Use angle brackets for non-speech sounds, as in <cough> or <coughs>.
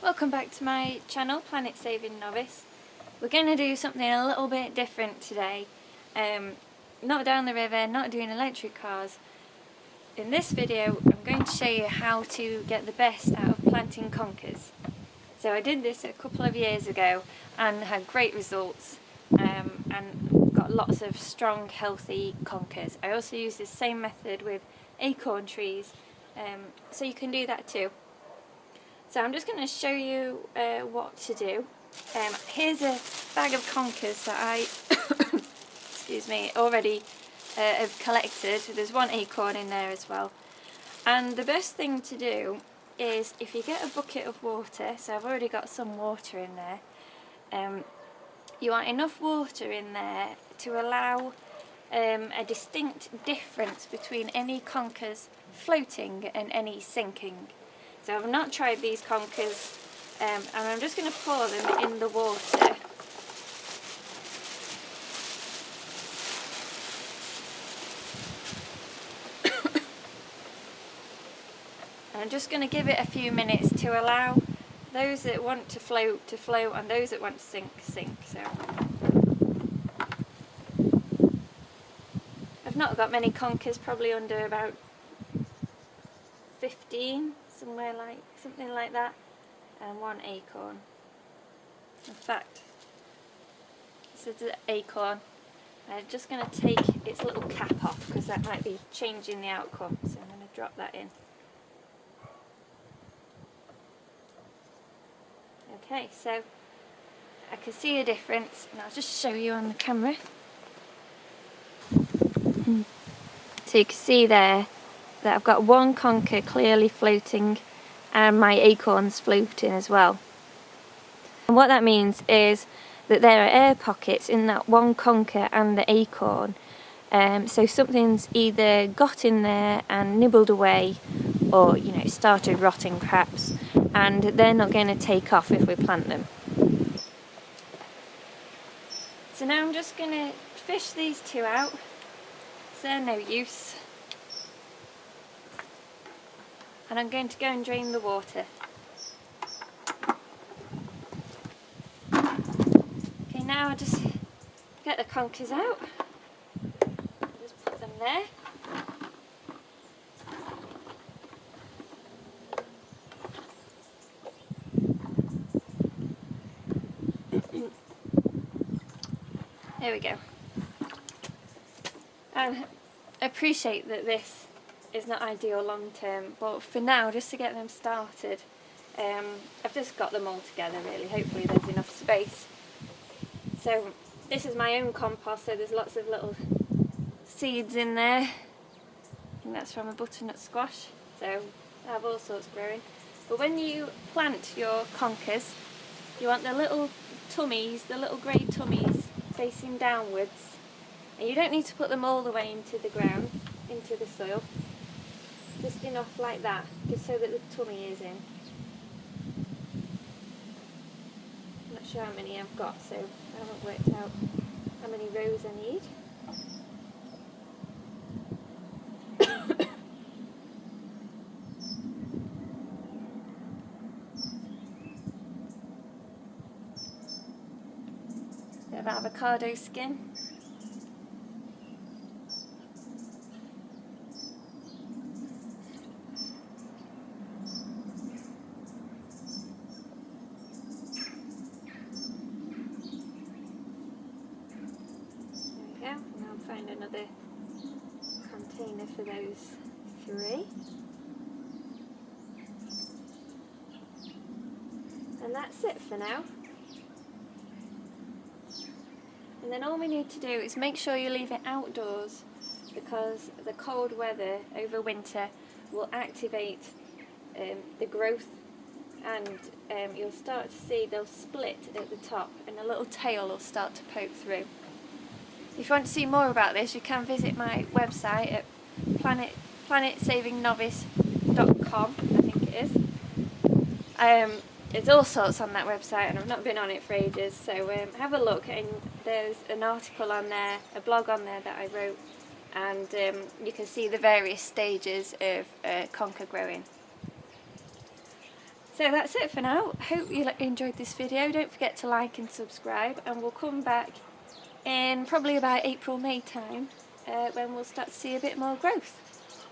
Welcome back to my channel, Planet Saving Novice. We're going to do something a little bit different today. Um, not down the river, not doing electric cars. In this video I'm going to show you how to get the best out of planting conkers. So I did this a couple of years ago and had great results um, and got lots of strong healthy conkers. I also use the same method with acorn trees um, so you can do that too. So I'm just going to show you uh, what to do. Um, here's a bag of conkers that I, <coughs> excuse me, already uh, have collected. There's one acorn in there as well. And the best thing to do is if you get a bucket of water, so I've already got some water in there, um, you want enough water in there to allow um, a distinct difference between any conkers floating and any sinking. So I've not tried these conkers um, and I'm just going to pour them in the water. And <coughs> I'm just going to give it a few minutes to allow those that want to float to float and those that want to sink sink. So I've not got many conkers, probably under about 15 somewhere like something like that. And one acorn. In fact this is an acorn. I'm just going to take its little cap off because that might be changing the outcome. So I'm going to drop that in. Okay so I can see a difference. And I'll just show you on the camera. So you can see there that I've got one conker clearly floating and my acorns floating as well. And what that means is that there are air pockets in that one conker and the acorn um, so something's either got in there and nibbled away or you know started rotting perhaps and they're not going to take off if we plant them. So now I'm just going to fish these two out, they're no use and I'm going to go and drain the water. Okay, now I just get the conkers out, just put them there. there we go. And appreciate that this is not ideal long term but for now just to get them started um, I've just got them all together really. Hopefully there's enough space. So this is my own compost so there's lots of little seeds in there. I think that's from a butternut squash. So I have all sorts growing. But when you plant your conkers you want the little tummies, the little grey tummies facing downwards. And you don't need to put them all the way into the ground, into the soil just off like that, just so that the tummy is in. I'm not sure how many I've got, so I haven't worked out how many rows I need. <coughs> bit of avocado skin. Find another container for those three. And that's it for now. And then all we need to do is make sure you leave it outdoors because the cold weather over winter will activate um, the growth and um, you'll start to see they'll split at the top and a little tail will start to poke through. If you want to see more about this, you can visit my website at planet planetsavingnovice.com, I think it is. Um, there's all sorts on that website and I've not been on it for ages, so um, have a look and there's an article on there, a blog on there that I wrote and um, you can see the various stages of uh, conker growing. So that's it for now. Hope you enjoyed this video. Don't forget to like and subscribe and we'll come back in probably about April May time uh, when we'll start to see a bit more growth.